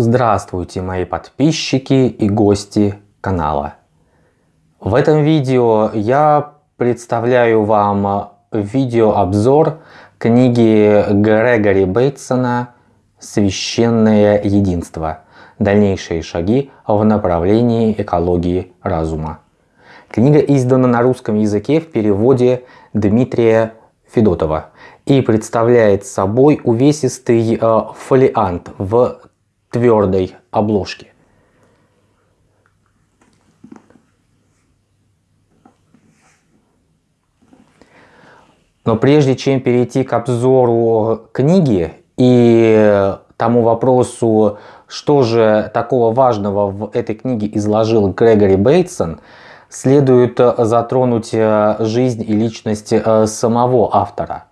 Здравствуйте, мои подписчики и гости канала. В этом видео я представляю вам видеообзор книги Грегори Бейтсона «Священное единство. Дальнейшие шаги в направлении экологии разума». Книга издана на русском языке в переводе Дмитрия Федотова и представляет собой увесистый э, фолиант в твердой обложке. Но прежде чем перейти к обзору книги и тому вопросу, что же такого важного в этой книге изложил Грегори Бейтсон, следует затронуть э, жизнь и личность э, самого автора.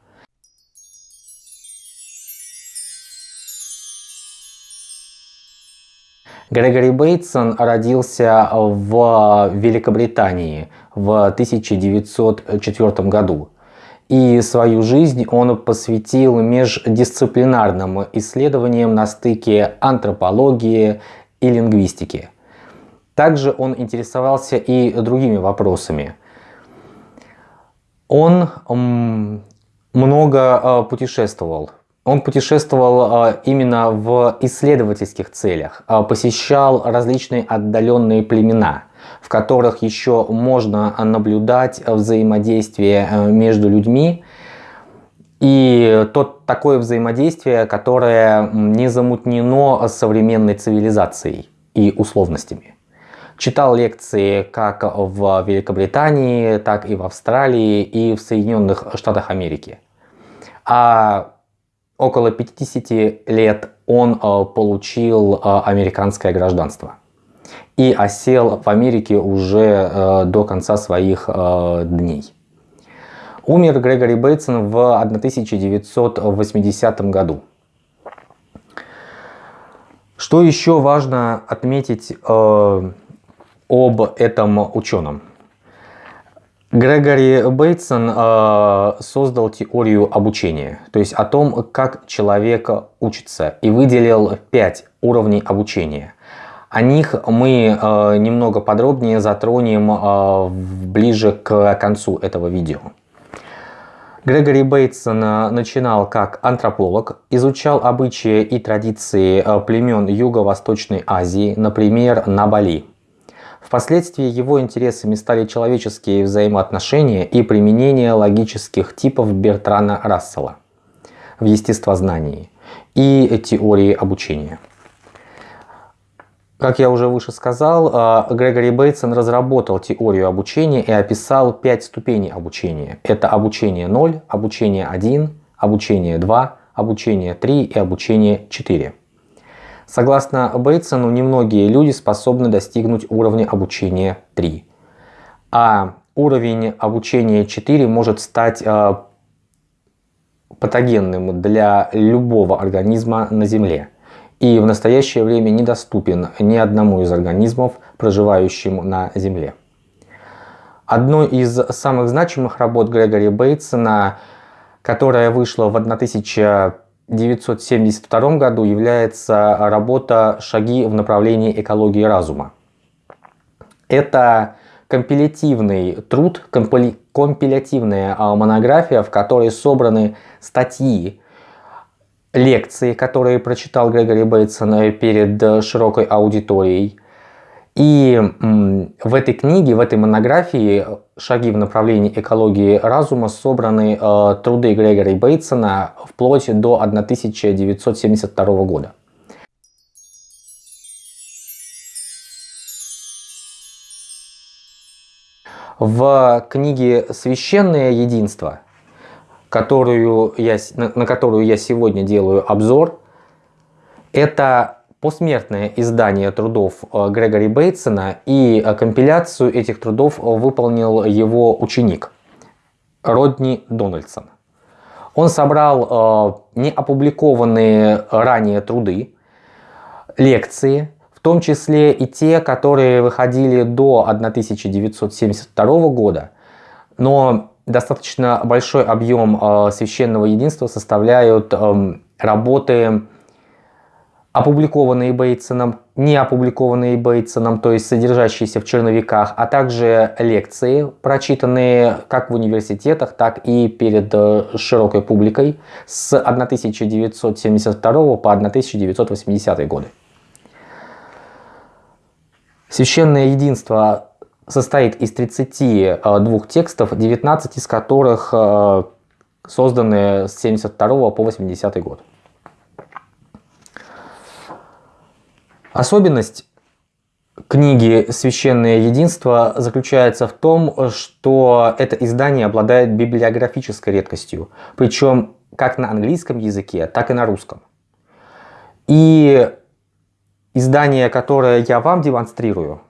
Грегори Бейтсон родился в Великобритании в 1904 году. И свою жизнь он посвятил междисциплинарным исследованиям на стыке антропологии и лингвистики. Также он интересовался и другими вопросами. Он много э, путешествовал он путешествовал а, именно в исследовательских целях, а, посещал различные отдаленные племена, в которых еще можно наблюдать взаимодействие э, между людьми, и то такое взаимодействие, которое не замутнено современной цивилизацией и условностями. Читал лекции как в Великобритании, так и в Австралии и в Соединенных Штатах Америки. А около 50 лет он э, получил э, американское гражданство и осел в Америке уже э, до конца своих дней. Умер Грегори Бейтсон в 1980 году. Что еще важно отметить об этом ученом? Грегори Бейтсон э, создал теорию обучения, то есть о том, как человек учится, и выделил пять уровней обучения. О них мы э, немного подробнее затронем э, ближе к концу этого видео. Грегори Бейтсон э, начинал как антрополог, изучал обычаи и традиции э, племен Юго-Восточной Азии, например, на Бали. Впоследствии его интересами стали человеческие взаимоотношения и применение логических типов Бертрана Рассела в естествознании и теории обучения. Как я уже выше сказал, а, Грегори Бейтсон разработал теорию обучения и описал пять ступеней обучения. Это обучение 0, обучение 1, обучение 2, обучение 3 и обучение 4. Согласно Бейтсону, немногие люди способны достигнуть уровня обучения 3. А уровень обучения 4 может стать э, патогенным для любого организма на Земле и в настоящее время недоступен ни одному из организмов, проживающим на Земле. Одной из самых значимых работ Грегори Бейтсона, которая вышла в 1000 1972 году является работа «Шаги в направлении экологии разума». Это компилятивный труд, компилятивная а, монография, в которой собраны статьи, лекции, которые прочитал Грегори Бейтсон перед широкой аудиторией, и в этой книге, в этой монографии «Шаги в направлении экологии разума» собраны э, труды Грегори Бейтсона вплоть до 1972 года. В книге «Священное единство», которую я, на которую я сегодня делаю обзор, это посмертное издание трудов э, Грегори Бейтсона и э, компиляцию этих трудов выполнил его ученик Родни Дональдсон. Он собрал э, неопубликованные ранее труды, лекции, в том числе и те, которые выходили до 1972 года, но достаточно большой объем священного единства составляют эм, работы опубликованные Бейтсоном, не опубликованные Бейтсоном, то есть содержащиеся в черновиках, а также лекции, прочитанные как в университетах, так и перед э, широкой публикой с 1972 по 1980 годы. Священное единство состоит из 32 текстов, 19 из которых э, созданы с 72 по 80 год. Особенность книги «Священное единство» заключается в том, что это издание обладает библиографической редкостью, причем как на английском языке, так и на русском. И издание, которое я вам демонстрирую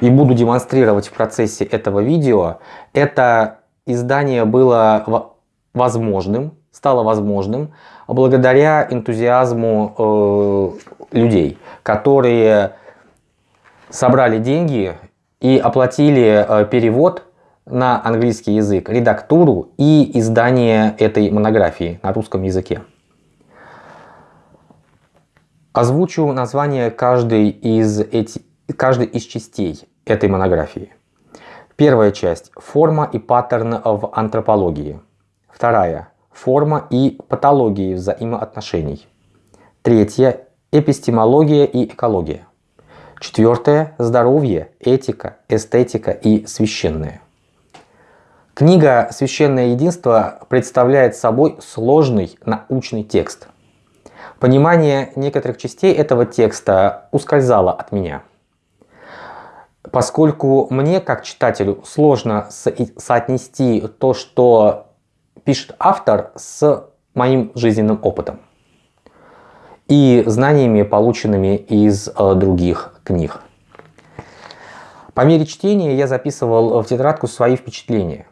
и буду демонстрировать в процессе этого видео, это издание было возможным, стало возможным благодаря энтузиазму э, людей, которые собрали деньги и оплатили э, перевод на английский язык, редактуру и издание этой монографии на русском языке. Озвучу название каждой из, эти, каждой из частей этой монографии. Первая часть – форма и паттерн в антропологии. Вторая – форма и патологии взаимоотношений. Третья – эпистемология и экология. Четвертое – здоровье, этика, эстетика и священное. Книга «Священное единство» представляет собой сложный научный текст. Понимание некоторых частей этого текста ускользало от меня. Поскольку мне, как читателю, сложно соотнести то, что пишет автор, с моим жизненным опытом и знаниями, полученными из э, других книг. По мере чтения я записывал в тетрадку свои впечатления.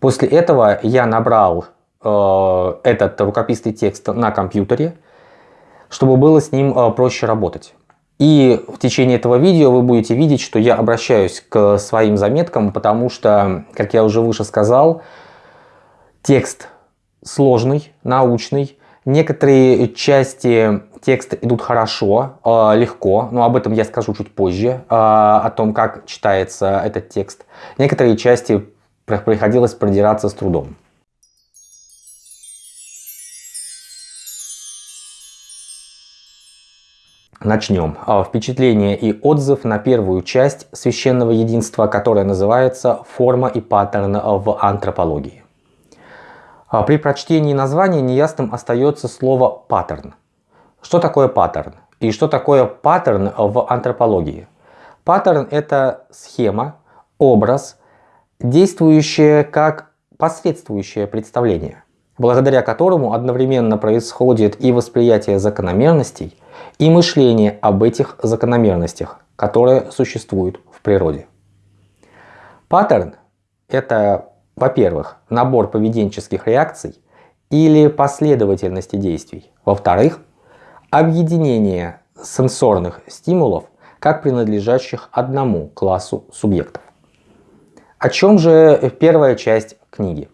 После этого я набрал э, этот рукописный текст на компьютере, чтобы было с ним э, проще работать. И в течение этого видео вы будете видеть, что я обращаюсь к своим заметкам, потому что, как я уже выше сказал, текст сложный, научный, Некоторые части текста идут хорошо, э, легко, но об этом я скажу чуть позже, э, о том, как читается этот текст. Некоторые части приходилось продираться с трудом. Начнем. А, впечатление и отзыв на первую часть священного единства, которая называется «Форма и паттерн в антропологии». А при прочтении названия неясным остается слово «паттерн». Что такое паттерн? И что такое паттерн в антропологии? Паттерн – это схема, образ, действующее как посредствующее представление, благодаря которому одновременно происходит и восприятие закономерностей, и мышление об этих закономерностях, которые существуют в природе. Паттерн – это во-первых, набор поведенческих реакций или последовательности действий. Во-вторых, объединение сенсорных стимулов, как принадлежащих одному классу субъектов. О чем же первая часть книги?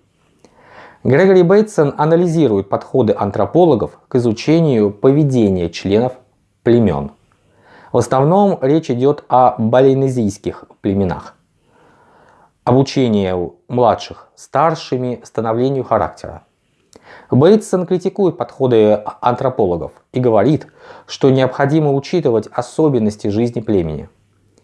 Грегори Бейтсон анализирует подходы антропологов к изучению поведения членов племен. В основном речь идет о балинезийских племенах обучению младших старшими, становлению характера. Бейтсон критикует подходы антропологов и говорит, что необходимо учитывать особенности жизни племени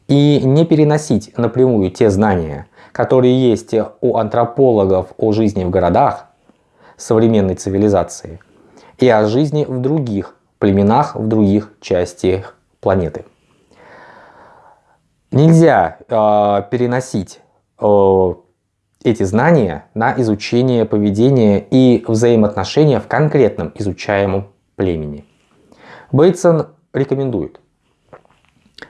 и не переносить напрямую те знания, которые есть у антропологов о жизни в городах современной цивилизации и о жизни в других племенах в других частях планеты. Нельзя э, переносить эти знания на изучение поведения и взаимоотношения в конкретном изучаемом племени. Бейтсон рекомендует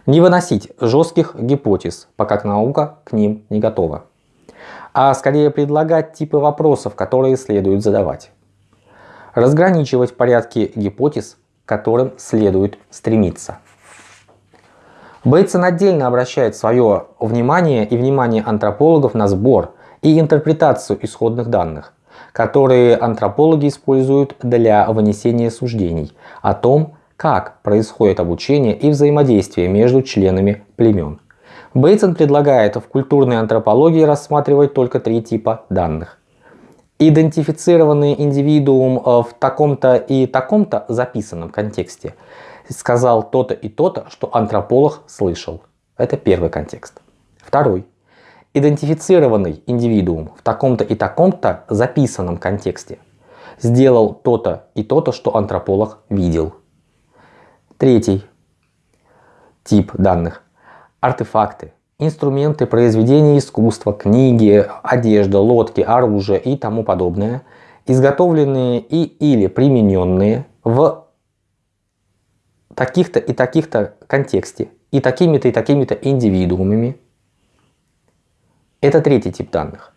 не выносить жестких гипотез, пока наука к ним не готова, а скорее предлагать типы вопросов, которые следует задавать. Разграничивать порядки гипотез, к которым следует стремиться. Бейтсон отдельно обращает свое внимание и внимание антропологов на сбор и интерпретацию исходных данных, которые антропологи используют для вынесения суждений о том, как происходит обучение и взаимодействие между членами племен. Бейтсон предлагает в культурной антропологии рассматривать только три типа данных. Идентифицированный индивидуум э, в таком-то и таком-то записанном контексте сказал то-то и то-то, что антрополог слышал. Это первый контекст. Второй. Идентифицированный индивидуум в таком-то и таком-то записанном контексте сделал то-то и то-то, что антрополог видел. Третий тип данных. Артефакты, инструменты произведения искусства, книги, одежда, лодки, оружие и тому подобное, изготовленные и или примененные в таких-то и таких-то контексте и такими-то и такими-то индивидуумами. Это третий тип данных.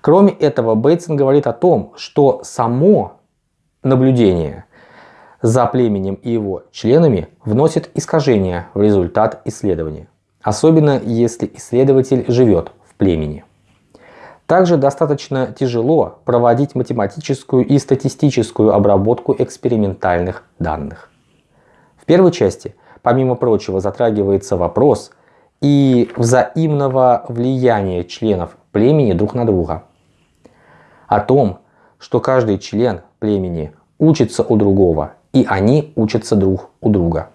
Кроме этого, Бейтсон говорит о том, что само наблюдение за племенем и его членами вносит искажения в результат исследования, особенно если исследователь живет в племени. Также достаточно тяжело проводить математическую и статистическую обработку экспериментальных данных. В первой части, помимо прочего, затрагивается вопрос и взаимного влияния членов племени друг на друга. О том, что каждый член племени учится у другого, и они учатся друг у друга.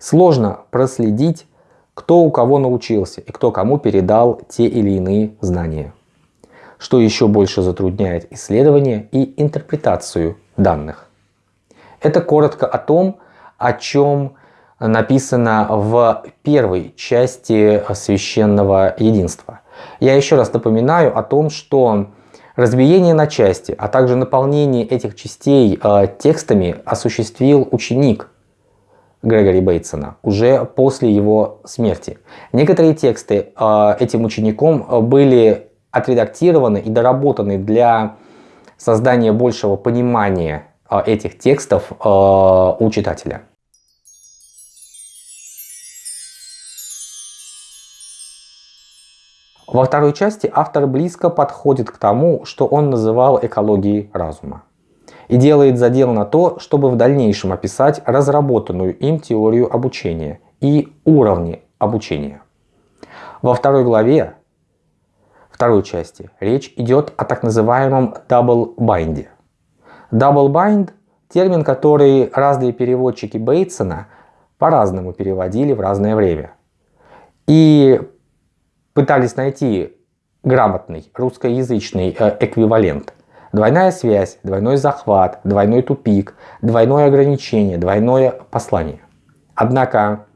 Сложно проследить, кто у кого научился и кто кому передал те или иные знания, что еще больше затрудняет исследование и интерпретацию данных. Это коротко о том, о чем написано в первой части священного единства. Я еще раз напоминаю о том, что разбиение на части, а также наполнение этих частей э, текстами осуществил ученик Грегори Бейтсона уже после его смерти. Некоторые тексты э, этим учеником были отредактированы и доработаны для создания большего понимания этих текстов э, у читателя. Во второй части автор близко подходит к тому, что он называл экологией разума. И делает задел на то, чтобы в дальнейшем описать разработанную им теорию обучения и уровни обучения. Во второй главе, второй части, речь идет о так называемом double bind. Double bind – термин, который разные переводчики Бейтсона по-разному переводили в разное время. И пытались найти грамотный русскоязычный э, эквивалент. Двойная связь, двойной захват, двойной тупик, двойное ограничение, двойное послание. Однако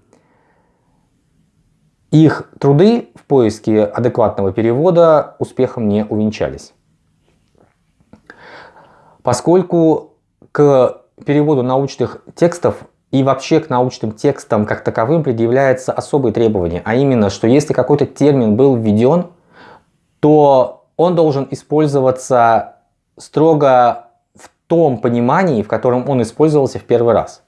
их труды в поиске адекватного перевода успехом не увенчались. Поскольку к переводу научных текстов и вообще к научным текстам как таковым предъявляется особые требования, а именно, что если какой-то термин был введен, то он должен использоваться строго в том понимании, в котором он использовался в первый раз.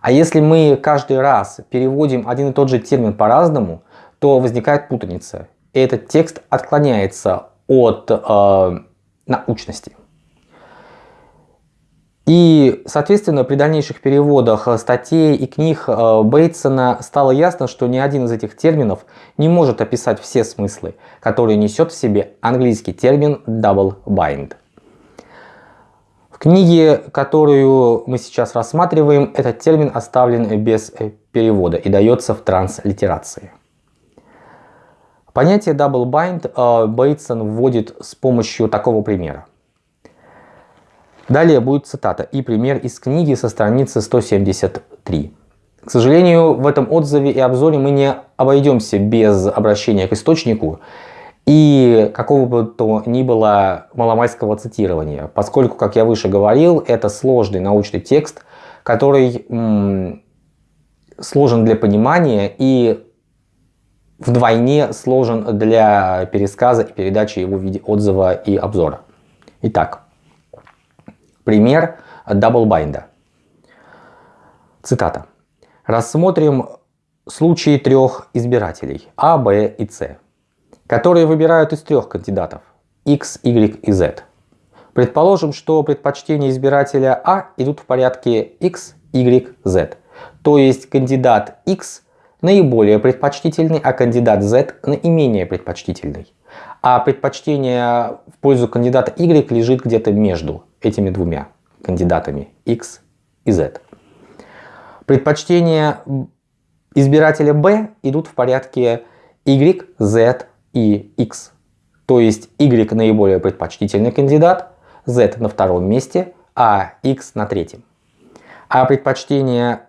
А если мы каждый раз переводим один и тот же термин по-разному, то возникает путаница. И этот текст отклоняется от э, научности. И, соответственно, при дальнейших переводах э, статей и книг э, Бейтсона стало ясно, что ни один из этих терминов не может описать все смыслы, которые несет в себе английский термин double bind. В книге, которую мы сейчас рассматриваем, этот термин оставлен без э, перевода и дается в транслитерации. Понятие double bind Бейтсон вводит с помощью такого примера. Далее будет цитата и пример из книги со страницы 173. К сожалению, в этом отзыве и обзоре мы не обойдемся без обращения к источнику и какого бы то ни было маломайского цитирования, поскольку, как я выше говорил, это сложный научный текст, который сложен для понимания и вдвойне сложен для пересказа и передачи его в виде отзыва и обзора. Итак, Пример double bind а. Цитата. Рассмотрим случаи трех избирателей А, Б и С, которые выбирают из трех кандидатов X, Y и Z. Предположим, что предпочтения избирателя А идут в порядке X, Y, Z. То есть кандидат X наиболее предпочтительный, а кандидат Z наименее предпочтительный. А предпочтение в пользу кандидата Y лежит где-то между этими двумя кандидатами X и Z. Предпочтения избирателя B идут в порядке Y, Z и X. То есть Y наиболее предпочтительный кандидат, Z на втором месте, а X на третьем. А предпочтения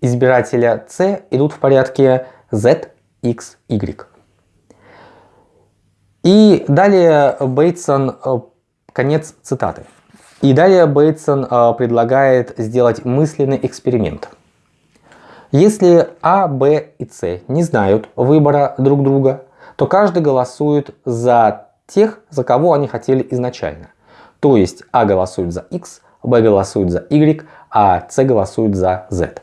избирателя C идут в порядке Z, X, Y. И далее Бейтсон, э, конец цитаты. И далее Бейтсон э, предлагает сделать мысленный эксперимент. Если А, Б и С не знают выбора друг друга, то каждый голосует за тех, за кого они хотели изначально. То есть А голосует за X, Б голосует за Y, а С голосует за Z.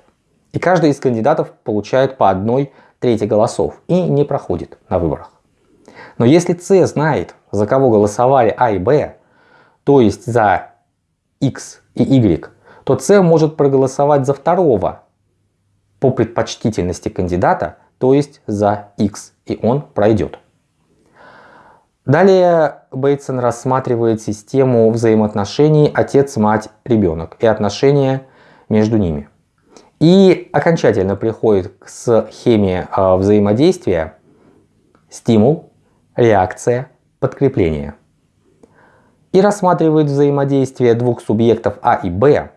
И каждый из кандидатов получает по одной трети голосов и не проходит на выборах. Но если С знает, за кого голосовали А и Б, то есть за X и Y, то С может проголосовать за второго по предпочтительности кандидата, то есть за X, и он пройдет. Далее Бейтсон рассматривает систему взаимоотношений отец-мать-ребенок и отношения между ними. И окончательно приходит к схеме а, взаимодействия стимул, реакция, подкрепление. И рассматривает взаимодействие двух субъектов А и Б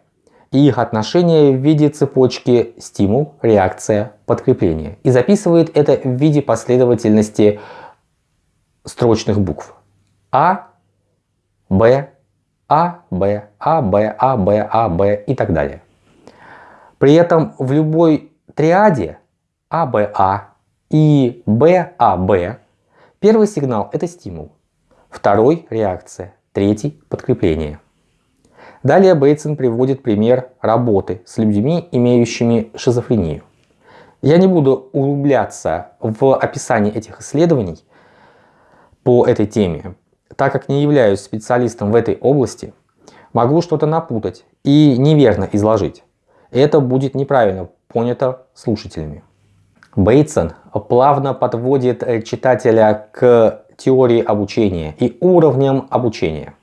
и их отношения в виде цепочки стимул, реакция, подкрепление. И записывает это в виде последовательности строчных букв. А, Б, А, Б, А, Б, А, Б, А, Б и так далее. При этом в любой триаде АБА и БАБ первый сигнал это стимул, второй реакция, третий подкрепление. Далее Бейтсон приводит пример работы с людьми, имеющими шизофрению. Я не буду углубляться в описание этих исследований по этой теме, так как не являюсь специалистом в этой области, могу что-то напутать и неверно изложить это будет неправильно понято слушателями. Бейтсон плавно подводит э, читателя к теории обучения и уровням обучения.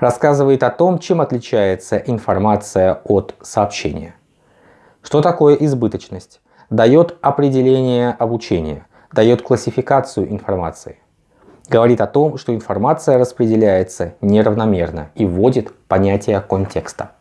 Рассказывает о том, чем отличается информация от сообщения. Что такое избыточность? Дает определение обучения, дает классификацию информации. Говорит о том, что информация распределяется неравномерно и вводит понятие контекста.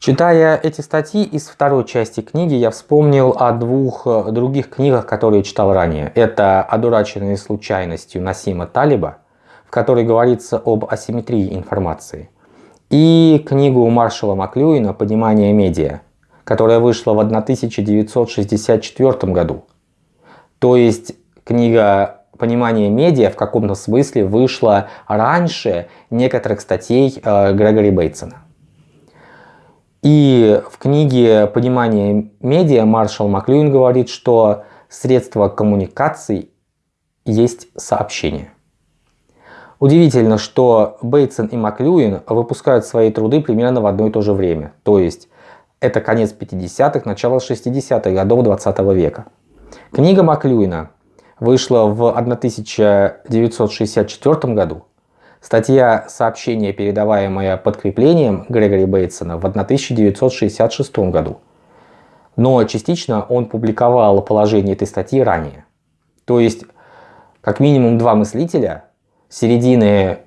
Читая эти статьи из второй части книги, я вспомнил о двух э, других книгах, которые читал ранее. Это «Одураченные случайностью» Насима Талиба, в которой говорится об асимметрии информации, и книгу Маршала Маклюина «Понимание медиа», которая вышла в 1964 году. То есть книга «Понимание медиа» в каком-то смысле вышла раньше некоторых статей э, Грегори Бейтсона. И в книге «Понимание медиа» Маршал Маклюин говорит, что средство коммуникации есть сообщение. Удивительно, что Бейтсон и Маклюин выпускают свои труды примерно в одно и то же время. То есть это конец 50-х, начало 60-х годов 20 -го века. Книга Маклюина вышла в 1964 году, Статья «Сообщение, передаваемое подкреплением» Грегори Бейтсона в 1966 году. Но частично он публиковал положение этой статьи ранее. То есть, как минимум два мыслителя середины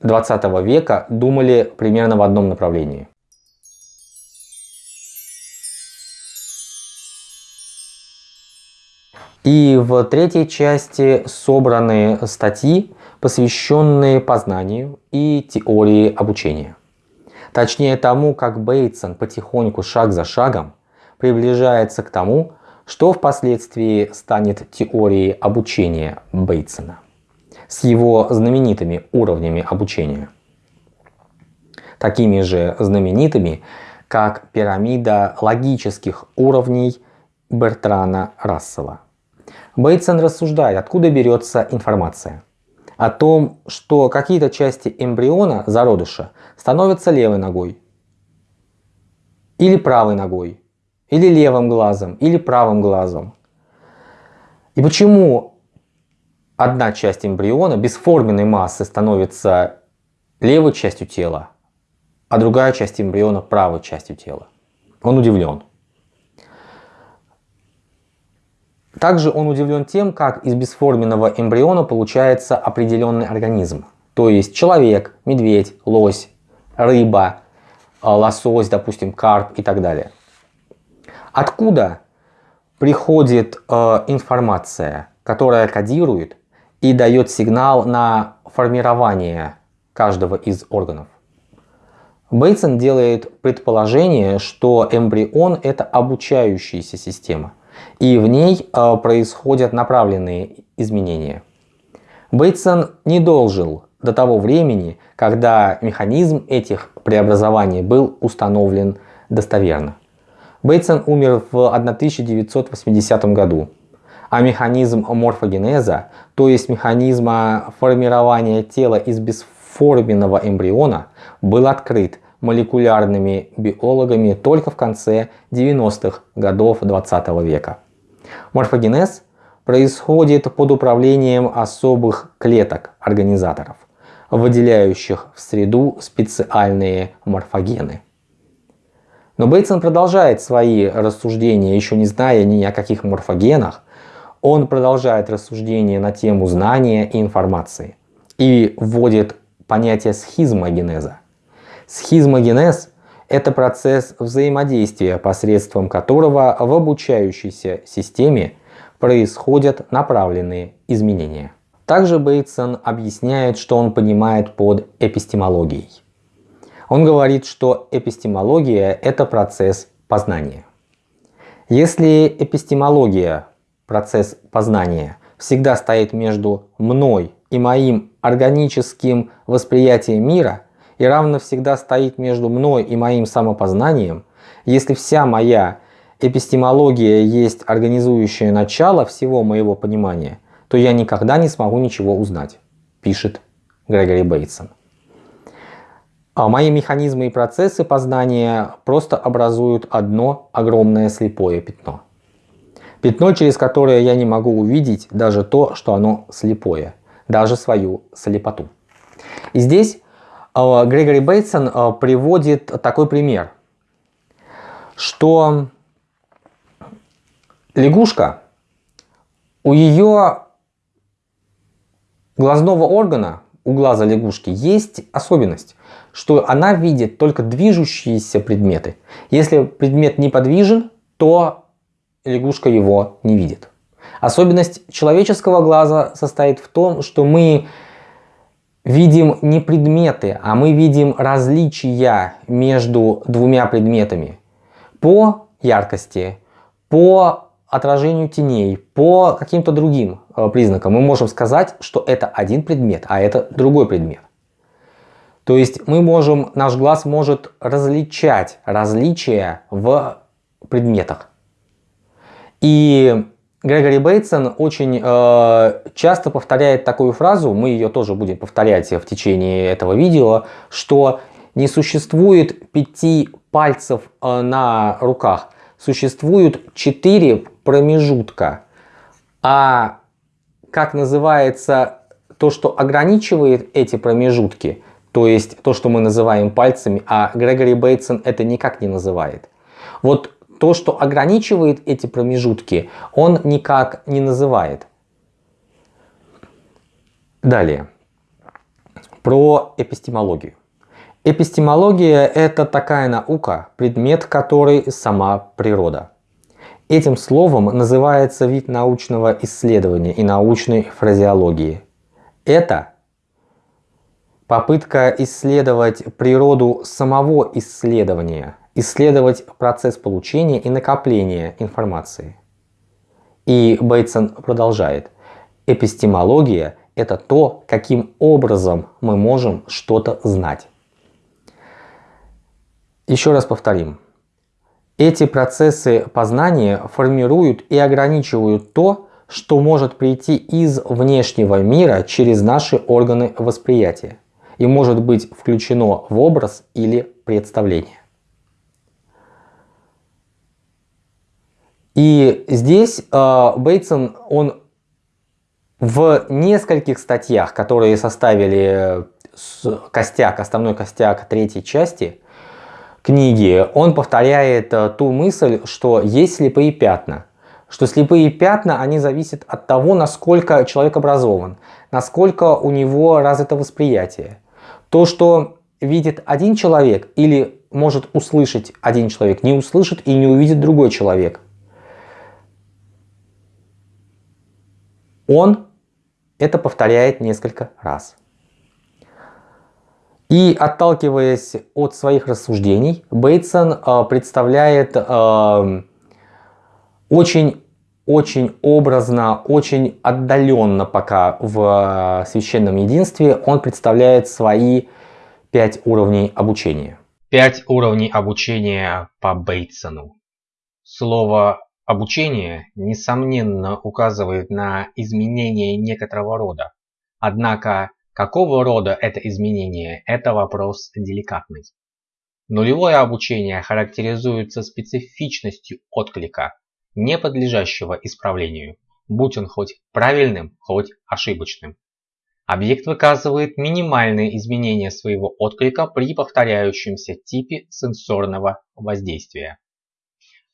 20 века думали примерно в одном направлении. И в третьей части собраны статьи, посвященные познанию и теории обучения. Точнее тому, как Бейтсон потихоньку, шаг за шагом, приближается к тому, что впоследствии станет теорией обучения Бейтсона с его знаменитыми уровнями обучения. Такими же знаменитыми, как пирамида логических уровней Бертрана Рассела. Бейтсон рассуждает, откуда берется информация – о том, что какие-то части эмбриона, зародыша, становятся левой ногой, или правой ногой, или левым глазом, или правым глазом. И почему одна часть эмбриона бесформенной массы становится левой частью тела, а другая часть эмбриона правой частью тела? Он удивлен. Также он удивлен тем, как из бесформенного эмбриона получается определенный организм. То есть человек, медведь, лось, рыба, э, лосось, допустим, карп и так далее. Откуда приходит э, информация, которая кодирует и дает сигнал на формирование каждого из органов? Бейтсон делает предположение, что эмбрион это обучающаяся система – и в ней э, происходят направленные изменения. Бейтсон не дожил до того времени, когда механизм этих преобразований был установлен достоверно. Бейтсон умер в 1980 году, а механизм морфогенеза, то есть механизма формирования тела из бесформенного эмбриона, был открыт молекулярными биологами только в конце 90-х годов 20 века. Морфогенез происходит под управлением особых клеток-организаторов, выделяющих в среду специальные морфогены. Но Бейтсон продолжает свои рассуждения, еще не зная ни о каких морфогенах, он продолжает рассуждения на тему знания и информации и вводит понятие схизмогенеза. Схизмогенез – это процесс взаимодействия, посредством которого в обучающейся системе происходят направленные изменения. Также Бейтсон объясняет, что он понимает под эпистемологией. Он говорит, что эпистемология – это процесс познания. Если эпистемология, процесс познания, всегда стоит между мной и моим органическим восприятием мира, и равно всегда стоит между мной и моим самопознанием, если вся моя эпистемология есть организующее начало всего моего понимания, то я никогда не смогу ничего узнать, пишет Грегори Бейтсон. А мои механизмы и процессы познания просто образуют одно огромное слепое пятно. Пятно, через которое я не могу увидеть даже то, что оно слепое, даже свою слепоту. И здесь Грегори Бейтсон а, приводит такой пример, что лягушка, у ее глазного органа, у глаза лягушки есть особенность, что она видит только движущиеся предметы. Если предмет неподвижен, то лягушка его не видит. Особенность человеческого глаза состоит в том, что мы видим не предметы, а мы видим различия между двумя предметами по яркости, по отражению теней, по каким-то другим э, признакам. Мы можем сказать, что это один предмет, а это другой предмет. То есть мы можем, наш глаз может различать различия в предметах. И Грегори Бейтсон очень э, часто повторяет такую фразу, мы ее тоже будем повторять в течение этого видео, что не существует пяти пальцев э, на руках, существуют четыре промежутка. А как называется то, что ограничивает эти промежутки, то есть то, что мы называем пальцами, а Грегори Бейтсон это никак не называет. Вот то, что ограничивает эти промежутки, он никак не называет. Далее. Про эпистемологию. Эпистемология – это такая наука, предмет которой сама природа. Этим словом называется вид научного исследования и научной фразеологии. Это попытка исследовать природу самого исследования – исследовать процесс получения и накопления информации. И Бейтсон продолжает. Эпистемология – это то, каким образом мы можем что-то знать. Еще раз повторим. Эти процессы познания формируют и ограничивают то, что может прийти из внешнего мира через наши органы восприятия и может быть включено в образ или представление. И здесь э, Бейтсон, он в нескольких статьях, которые составили костяк, основной костяк третьей части книги, он повторяет э, ту мысль, что есть слепые пятна. Что слепые пятна, они зависят от того, насколько человек образован, насколько у него развито восприятие. То, что видит один человек или может услышать один человек, не услышит и не увидит другой человек. Он это повторяет несколько раз. И отталкиваясь от своих рассуждений, Бейтсон э, представляет э, очень очень образно, очень отдаленно пока в э, священном единстве он представляет свои пять уровней обучения. Пять уровней обучения по Бейтсону. Слово обучение, несомненно, указывает на изменение некоторого рода. Однако, какого рода это изменение – это вопрос деликатный. Нулевое обучение характеризуется специфичностью отклика, не подлежащего исправлению, будь он хоть правильным, хоть ошибочным. Объект выказывает минимальные изменения своего отклика при повторяющемся типе сенсорного воздействия.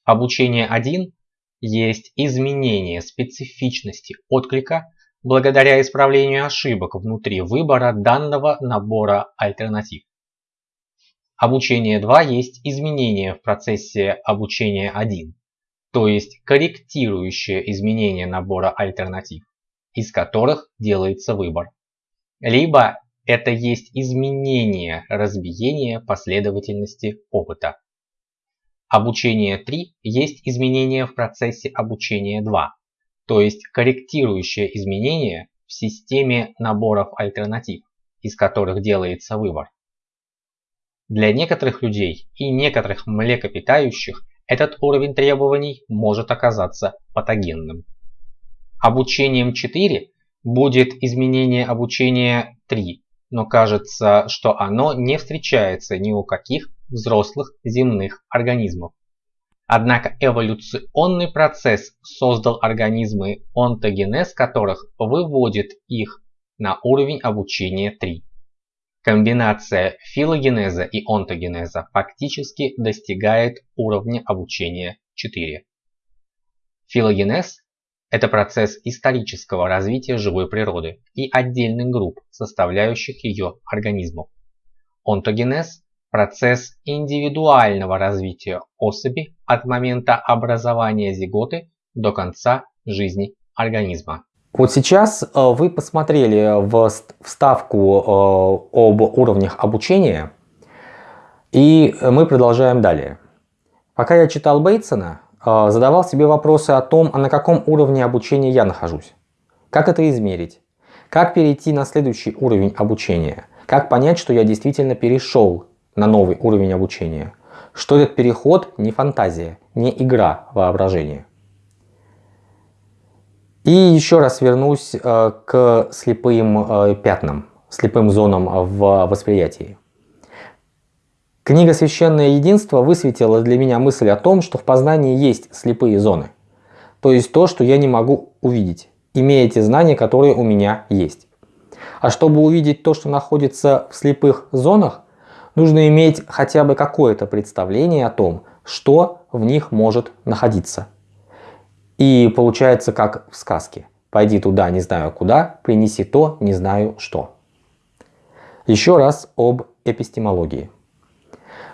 Обучение 1 есть изменение специфичности отклика благодаря исправлению ошибок внутри выбора данного набора альтернатив. Обучение 2 есть изменение в процессе обучения 1, то есть корректирующее изменение набора альтернатив, из которых делается выбор либо это есть изменение разбиения последовательности опыта. Обучение 3 есть изменение в процессе обучения 2, то есть корректирующее изменение в системе наборов альтернатив, из которых делается выбор. Для некоторых людей и некоторых млекопитающих этот уровень требований может оказаться патогенным. Обучением 4 будет изменение обучения 3, но кажется, что оно не встречается ни у каких взрослых земных организмов. Однако эволюционный процесс создал организмы, онтогенез которых выводит их на уровень обучения 3. Комбинация филогенеза и онтогенеза фактически достигает уровня обучения 4. Филогенез это процесс исторического развития живой природы и отдельных групп, составляющих ее организмов. Онтогенез – процесс индивидуального развития особи от момента образования зиготы до конца жизни организма. Вот сейчас э, вы посмотрели в вставку э, об уровнях обучения, и мы продолжаем далее. Пока я читал Бейтсона, а, задавал себе вопросы о том, а на каком уровне обучения я нахожусь. Как это измерить? Как перейти на следующий уровень обучения? Как понять, что я действительно перешел на новый уровень обучения? Что этот переход не фантазия, не игра воображения. И еще раз вернусь э, к слепым э, пятнам, слепым зонам в восприятии. Книга «Священное единство» высветила для меня мысль о том, что в познании есть слепые зоны. То есть то, что я не могу увидеть, имея те знания, которые у меня есть. А чтобы увидеть то, что находится в слепых зонах, нужно иметь хотя бы какое-то представление о том, что в них может находиться. И получается как в сказке. Пойди туда, не знаю куда, принеси то, не знаю что. Еще раз об эпистемологии.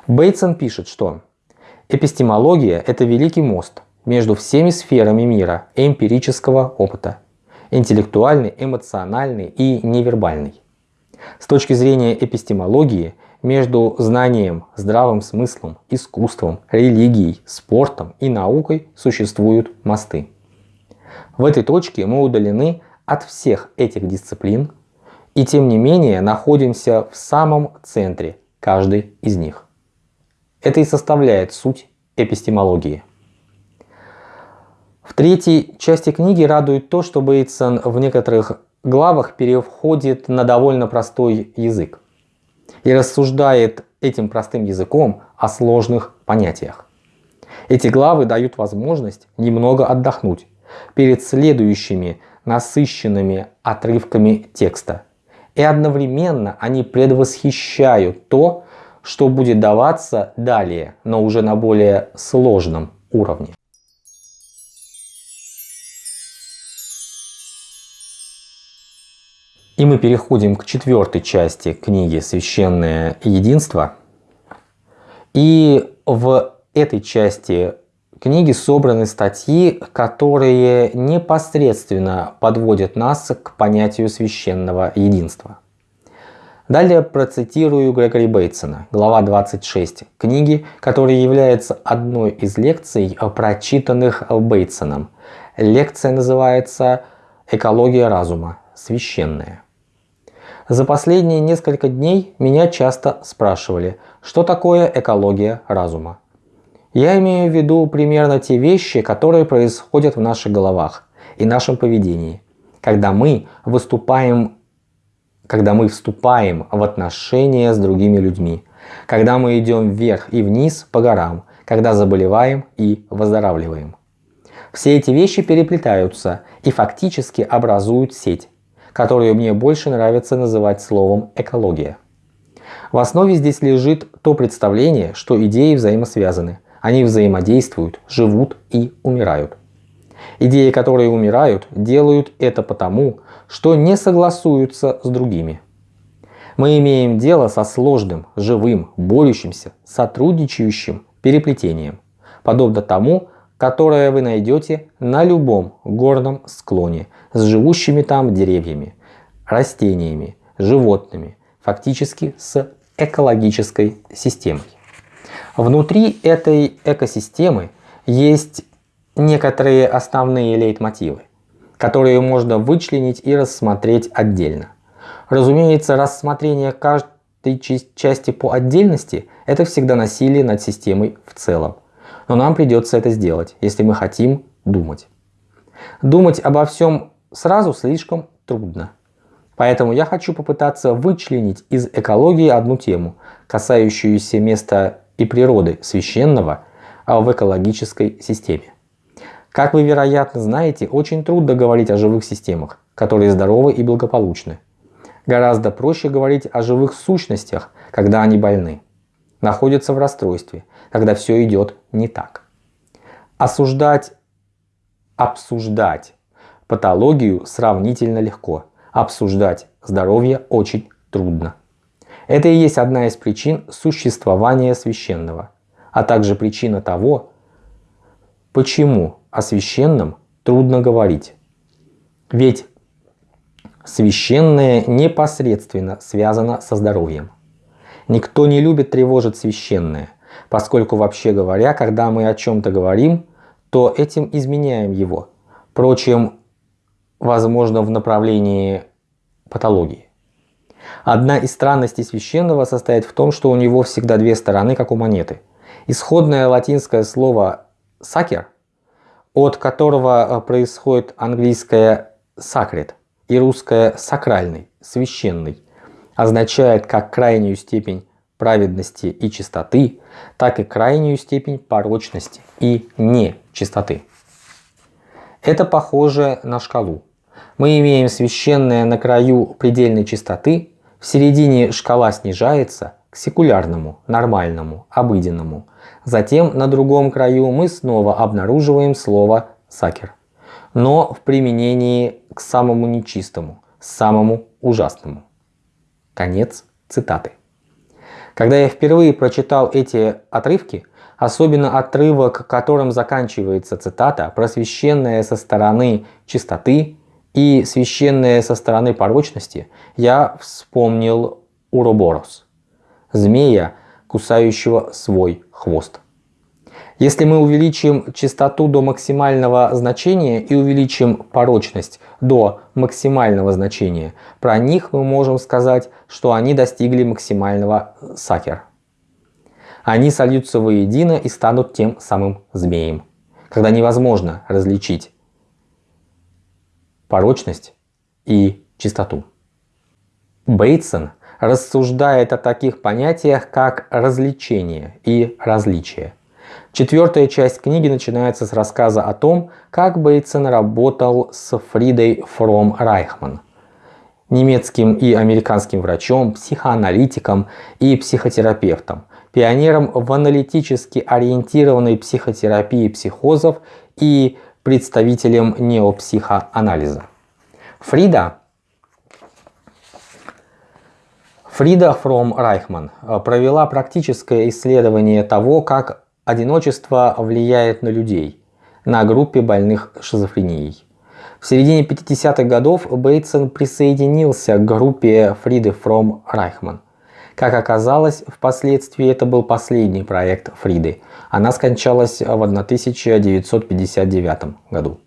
Бейтсон пишет, что эпистемология – это великий мост между всеми сферами мира эмпирического опыта – интеллектуальный, эмоциональный и невербальный. С точки зрения эпистемологии, между знанием, здравым смыслом, искусством, религией, спортом и наукой существуют мосты. В этой точке мы удалены от всех этих дисциплин и тем не менее находимся в самом центре каждой из них. Это и составляет суть эпистемологии. В третьей части книги радует то, что Бейтсон в некоторых главах переходит на довольно простой язык и рассуждает этим простым языком о сложных понятиях. Эти главы дают возможность немного отдохнуть перед следующими насыщенными отрывками текста. И одновременно они предвосхищают то, что будет даваться далее, но уже на более сложном уровне. И мы переходим к четвертой части книги «Священное единство». И в этой части книги собраны статьи, которые непосредственно подводят нас к понятию священного единства. Далее процитирую Грегори Бейтсона, глава 26 книги, которая является одной из лекций, прочитанных Бейтсоном. Лекция называется «Экология разума. Священная». За последние несколько дней меня часто спрашивали, что такое экология разума. Я имею в виду примерно те вещи, которые происходят в наших головах и нашем поведении, когда мы выступаем, когда мы вступаем в отношения с другими людьми, когда мы идем вверх и вниз по горам, когда заболеваем и выздоравливаем. Все эти вещи переплетаются и фактически образуют сеть, которую мне больше нравится называть словом экология. В основе здесь лежит то представление, что идеи взаимосвязаны. Они взаимодействуют, живут и умирают. Идеи, которые умирают, делают это потому, что не согласуются с другими. Мы имеем дело со сложным, живым, борющимся, сотрудничающим переплетением, подобно тому, которое вы найдете на любом горном склоне с живущими там деревьями, растениями, животными, фактически с экологической системой. Внутри этой экосистемы есть некоторые основные лейтмотивы, которые можно вычленить и рассмотреть отдельно. Разумеется, рассмотрение каждой части по отдельности – это всегда насилие над системой в целом. Но нам придется это сделать, если мы хотим думать. Думать обо всем сразу слишком трудно. Поэтому я хочу попытаться вычленить из экологии одну тему, касающуюся места и природы священного а в экологической системе. Как вы, вероятно, знаете, очень трудно говорить о живых системах, которые здоровы и благополучны. Гораздо проще говорить о живых сущностях, когда они больны, находятся в расстройстве, когда все идет не так. Осуждать, обсуждать патологию сравнительно легко – обсуждать здоровье очень трудно. Это и есть одна из причин существования священного, а также причина того, почему о священном трудно говорить. Ведь священное непосредственно связано со здоровьем. Никто не любит тревожить священное, поскольку вообще говоря, когда мы о чем-то говорим, то этим изменяем его. Впрочем, возможно, в направлении патологии. Одна из странностей священного состоит в том, что у него всегда две стороны, как у монеты. Исходное латинское слово «сакер», от которого э, происходит английское «sacred» и русское «сакральный», «священный», означает как крайнюю степень праведности и чистоты, так и крайнюю степень порочности и нечистоты. Это похоже на шкалу. Мы имеем священное на краю предельной чистоты, в середине шкала снижается к секулярному, нормальному, обыденному. Затем на другом краю мы снова обнаруживаем слово «сакер», но в применении к самому нечистому, самому ужасному. Конец цитаты. Когда я впервые прочитал эти отрывки, особенно отрывок, которым заканчивается цитата, просвещенная со стороны чистоты и священная со стороны порочности, я вспомнил Уроборос, змея, кусающего свой хвост. Если мы увеличим частоту до максимального значения и увеличим порочность до максимального значения, про них мы можем сказать, что они достигли максимального сакер они сольются воедино и станут тем самым змеем, когда невозможно различить порочность и чистоту. Бейтсон рассуждает о таких понятиях, как развлечение и различие. Четвертая часть книги начинается с рассказа о том, как Бейтсен работал с Фридой Фром Райхман, немецким и американским врачом, психоаналитиком и психотерапевтом, пионером в аналитически ориентированной психотерапии психозов и представителем неопсихоанализа. Фрида Фрида Фром Райхман провела практическое исследование того, как одиночество влияет на людей, на группе больных шизофренией. В середине 50-х годов Бейтсон присоединился к группе Фриды Фром Райхман. Как оказалось, впоследствии это был последний проект Фриды. Она скончалась в 1959 году.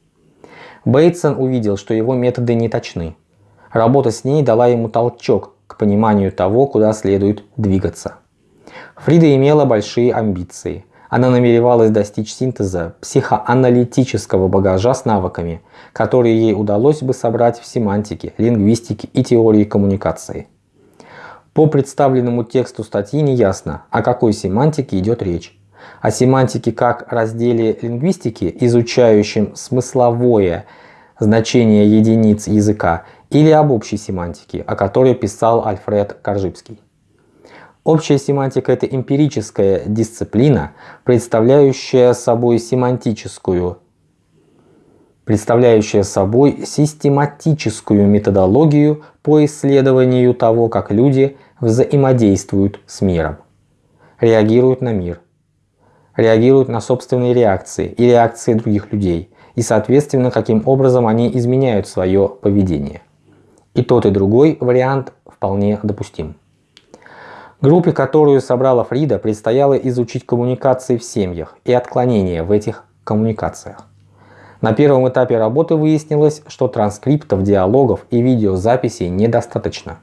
Бейтсон увидел, что его методы не точны. Работа с ней дала ему толчок к пониманию того, куда следует двигаться. Фрида имела большие амбиции. Она намеревалась достичь синтеза психоаналитического багажа с навыками, которые ей удалось бы собрать в семантике, лингвистике и теории коммуникации. По представленному тексту статьи не ясно, о какой семантике идет речь. О семантике как разделе лингвистики, изучающем смысловое значение единиц языка, или об общей семантике, о которой писал Альфред Коржибский. Общая семантика – это эмпирическая дисциплина, представляющая собой семантическую, представляющая собой систематическую методологию по исследованию того, как люди взаимодействуют с миром, реагируют на мир, реагируют на собственные реакции и реакции других людей, и соответственно, каким образом они изменяют свое поведение. И тот и другой вариант вполне допустим. Группе, которую собрала Фрида, предстояло изучить коммуникации в семьях и отклонения в этих коммуникациях. На первом этапе работы выяснилось, что транскриптов, диалогов и видеозаписей недостаточно,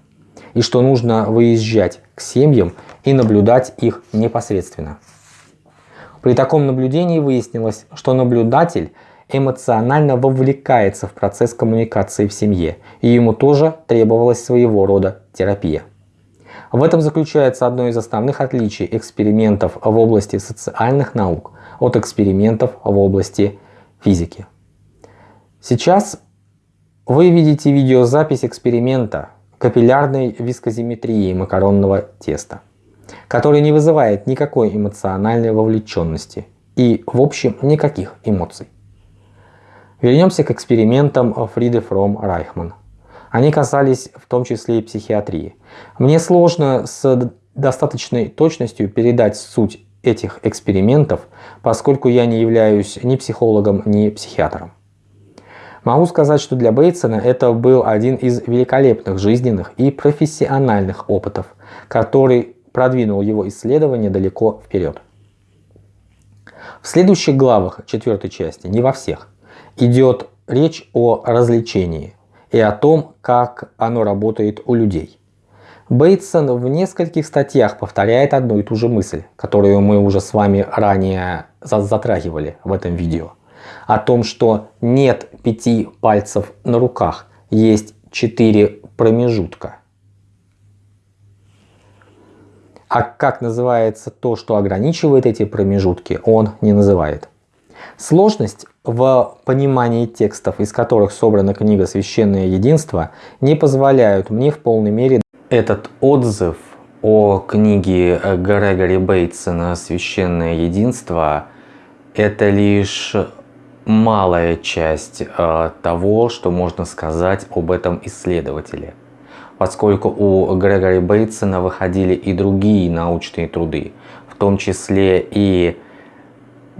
и что нужно выезжать к семьям и наблюдать их непосредственно. При таком наблюдении выяснилось, что наблюдатель эмоционально вовлекается в процесс коммуникации в семье, и ему тоже требовалась своего рода терапия. В этом заключается одно из основных отличий экспериментов в области социальных наук от экспериментов в области физики. Сейчас вы видите видеозапись эксперимента капиллярной вискозиметрии макаронного теста, который не вызывает никакой эмоциональной вовлеченности и, в общем, никаких эмоций. Вернемся к экспериментам Фриды Фром Райхман. Они касались в том числе и психиатрии. Мне сложно с достаточной точностью передать суть этих экспериментов, поскольку я не являюсь ни психологом, ни психиатром. Могу сказать, что для Бейтсона это был один из великолепных жизненных и профессиональных опытов, который продвинул его исследование далеко вперед. В следующих главах четвертой части, не во всех, идет речь о развлечении, и о том, как оно работает у людей. Бейтсон в нескольких статьях повторяет одну и ту же мысль, которую мы уже с вами ранее затрагивали в этом видео. О том, что нет пяти пальцев на руках, есть четыре промежутка. А как называется то, что ограничивает эти промежутки, он не называет. Сложность в понимании текстов, из которых собрана книга «Священное единство», не позволяют мне в полной мере этот отзыв о книге Грегори Бейтсона «Священное единство» это лишь малая часть э, того, что можно сказать об этом исследователе. Поскольку у Грегори Бейтсона выходили и другие научные труды, в том числе и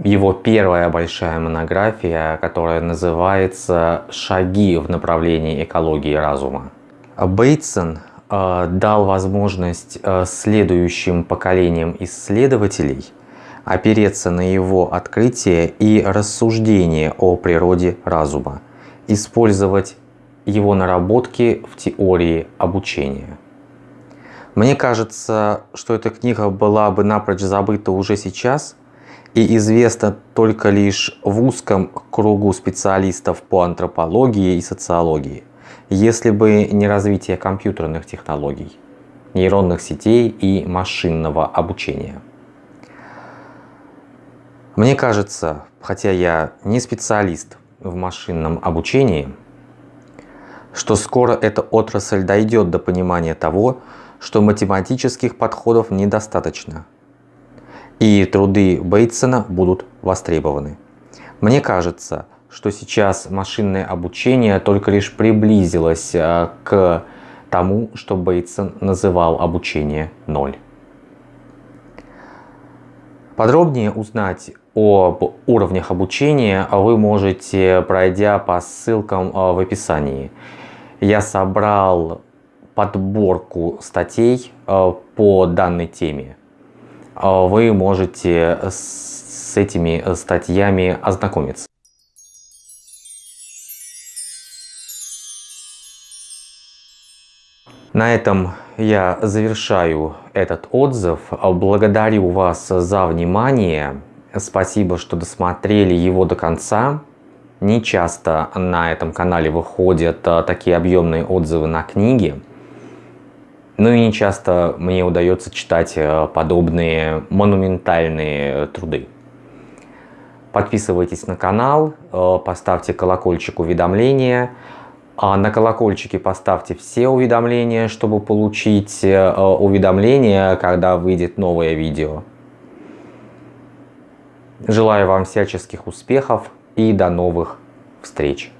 его первая большая монография, которая называется «Шаги в направлении экологии разума». Бейтсон э, дал возможность э, следующим поколениям исследователей опереться на его открытие и рассуждение о природе разума, использовать его наработки в теории обучения. Мне кажется, что эта книга была бы напрочь забыта уже сейчас – и известно только лишь в узком кругу специалистов по антропологии и социологии, если бы не развитие компьютерных технологий, нейронных сетей и машинного обучения. Мне кажется, хотя я не специалист в машинном обучении, что скоро эта отрасль дойдет до понимания того, что математических подходов недостаточно, и труды Бейтсона будут востребованы. Мне кажется, что сейчас машинное обучение только лишь приблизилось э, к тому, что Бейтсон называл обучение ноль. Подробнее узнать об уровнях обучения вы можете, пройдя по ссылкам э, в описании. Я собрал подборку статей э, по данной теме. Вы можете с этими статьями ознакомиться. На этом я завершаю этот отзыв. Благодарю вас за внимание. Спасибо, что досмотрели его до конца. Не часто на этом канале выходят а, такие объемные отзывы на книги. Ну и не часто мне удается читать а, подобные монументальные труды. Подписывайтесь на канал, а, поставьте колокольчик уведомления. А на колокольчике поставьте все уведомления, чтобы получить э, уведомления, когда выйдет новое видео. Желаю вам всяческих успехов и до новых встреч!